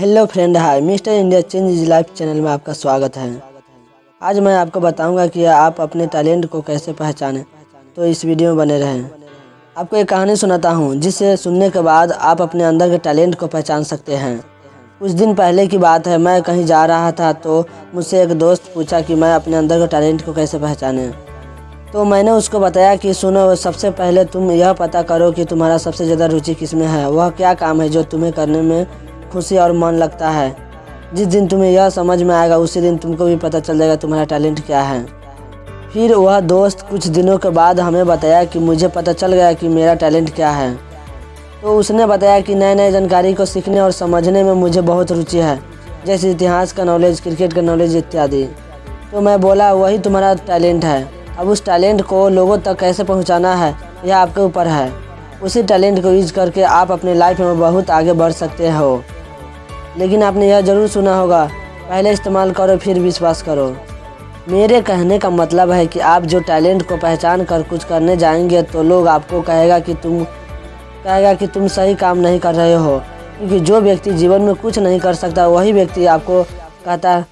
Hello friend hi mister India change is life channel में आपका स्वागत है। आज मैं आपको बताऊँगा कि आप अपने टैलेंट को कैसे पहचानें। तो इस वीडियो में बने रहें। आपको एक कहानी सुनाता हूँ, जिसे सुनने के बाद आप अपने अंदर के टैलेंट को पहचान सकते हैं। कुछ दिन पहले की बात है, मैं कहीं जा रहा था तो मुझसे एक दोस्त पूछा कि मैं अपने अंदर के टैलेंट को कैसे पहचाने। तो मैंने उसको बताया कि, सुनो, सबसे पहले तुम यह पता करो कि तुम्हारा सबसे ज़्यादा रुचि किसमें है? वह क्या काम है जो तुम्हें करने में खुशी और मन लगता है। जिस दिन तुम्हें यह समझ में आएगा, उसी दिन तुमको भी पता चल जाएगा तुम्हारा टैलेंट क्या है। फिर वह दोस्त कुछ दिनों के बाद हमें बताया कि मुझे पता चल गया कि मेरा टैलेंट क्या है। तो उसने बताया कि नए नए जानकारी को सीखने और समझने में मुझे बहुत रुचि है, जैसे इतिहास का नॉलेज क्रिकेट का नॉलेज इत्यादि। तो मैं बोला, वही तुम्हारा टैलेंट है। अब उस टैलेंट को लोगों तक कैसे पहुंचाना है, यह आपके ऊपर है। उसी टैलेंट को यूज़ करके आप अपने लाइफ में बहुत आगे बढ़ सकते हो। लेकिन आपने यह ज़रूर सुना होगा, पहले इस्तेमाल करो, फिर विश्वास करो। मेरे कहने का मतलब है कि आप जो टैलेंट को पहचान कर कुछ करने जाएँगे तो लोग आपको कहेगा कि तुम, कहेगा कि तुम सही काम नहीं कर रहे हो। क्योंकि जो व्यक्ति जीवन में कुछ नहीं कर सकता, वही व्यक्ति आपको कहता,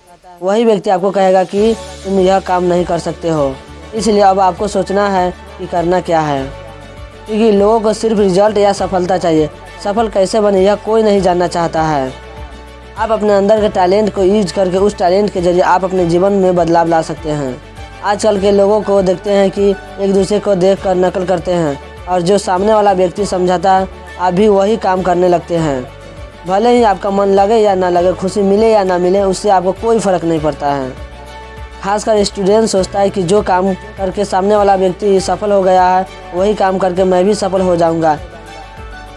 वही व्यक्ति आपको कहेगा कि तुम यह काम नहीं कर सकते हो। इसलिए अब आपको सोचना है कि करना क्या है। क्योंकि लोगों को सिर्फ़ रिज़ल्ट या सफलता चाहिए। सफल कैसे बने, यह कोई नहीं जानना चाहता है। आप अपने अंदर के टैलेंट को यूज़ करके उस टैलेंट के ज़रिए आप अपने जीवन में बदलाव ला सकते हैं। आजकल के लोगों को देखते हैं कि एक दूसरे को देख कर नकल करते हैं और जो सामने वाला व्यक्ति समझाता है आप भी वही काम करने लगते हैं। भले ही आपका मन लगे या ना लगे, खुशी मिले या ना मिले, उससे आपको कोई फ़र्क नहीं पड़ता है। खासकर स्टूडेंट सोचता है कि जो काम करके सामने वाला व्यक्ति सफल हो गया है, वही काम करके मैं भी सफल हो जाऊँगा।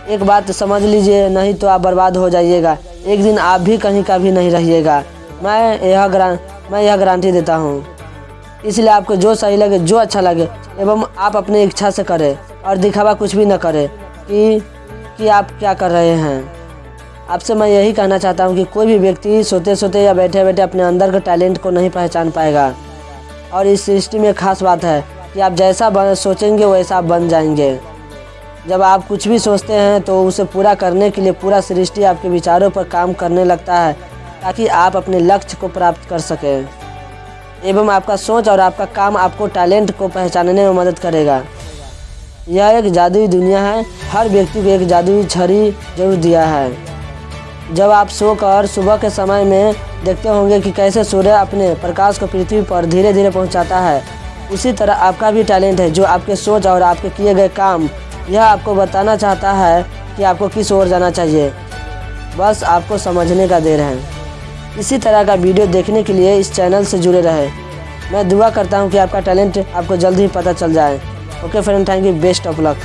एक बात समझ लीजिए, नहीं तो आप बर्बाद हो जाइएगा। एक दिन आप भी कहीं का भी नहीं रहिएगा। मैं यह ग्रां, मैं यह गारंटी देता हूँ। इसलिए आपको जो सही लगे, जो अच्छा लगे, एवं आप अपनी इच्छा से करें और दिखावा कुछ भी न करें कि कि आप क्या कर रहे हैं। आपसे मैं यही कहना चाहता हूँ कि कोई भी व्यक्ति सोते सोते या बैठे बैठे अपने अंदर के टैलेंट को नहीं पहचान पाएगा। और इस सृष्टि में खास बात है कि आप जैसा सोचेंगे, वैसा आप बन जाएँगे। जब आप कुछ भी सोचते हैं तो उसे पूरा करने के लिए पूरा सृष्टि आपके विचारों पर काम करने लगता है, ताकि आप अपने लक्ष्य को प्राप्त कर सकें। एवं आपका सोच और आपका काम आपको टैलेंट को पहचानने में मदद करेगा। यह एक जादुई दुनिया है। हर व्यक्ति को एक जादुई छड़ी ज़रूर दिया है। जब आप सोकर सुबह के समय में देखते होंगे कि कैसे सूर्य अपने प्रकाश को पृथ्वी पर धीरे धीरे पहुंचाता है, उसी तरह आपका भी टैलेंट है जो आपके सोच और आपके किए गए काम यह आपको बताना चाहता है कि आपको किस ओर जाना चाहिए। बस आपको समझने का देर है। इसी तरह का वीडियो देखने के लिए इस चैनल से जुड़े रहे। मैं दुआ करता हूँ कि आपका टैलेंट आपको जल्द ही पता चल जाए। Okay friend thank you best of luck